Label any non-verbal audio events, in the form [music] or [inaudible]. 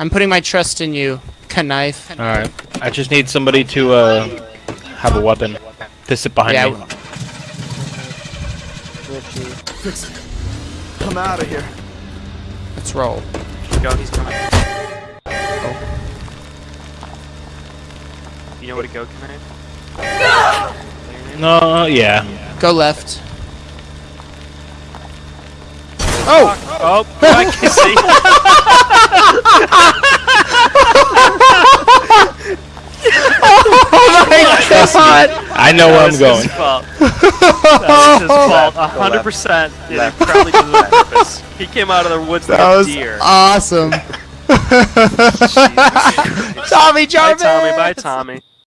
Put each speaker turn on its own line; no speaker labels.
I'm putting my trust in you, knife.
Alright. I just need somebody to uh have a weapon. To sit behind
Yeah.
me.
Fix it. I'm out of here.
Let's roll.
Go, he's coming. Oh. You know where to go, Knife?
No, yeah.
Go left.
Oh! Oh, I can see. [laughs]
my god!
I know where I'm going.
his fault. That was his fault. [laughs] Hundred percent. Yeah, he probably did it on purpose. [laughs] He came out of the woods like
That
a
was
deer.
awesome. [laughs] Tommy Jarvis.
Bye, Tommy. Bye, Tommy.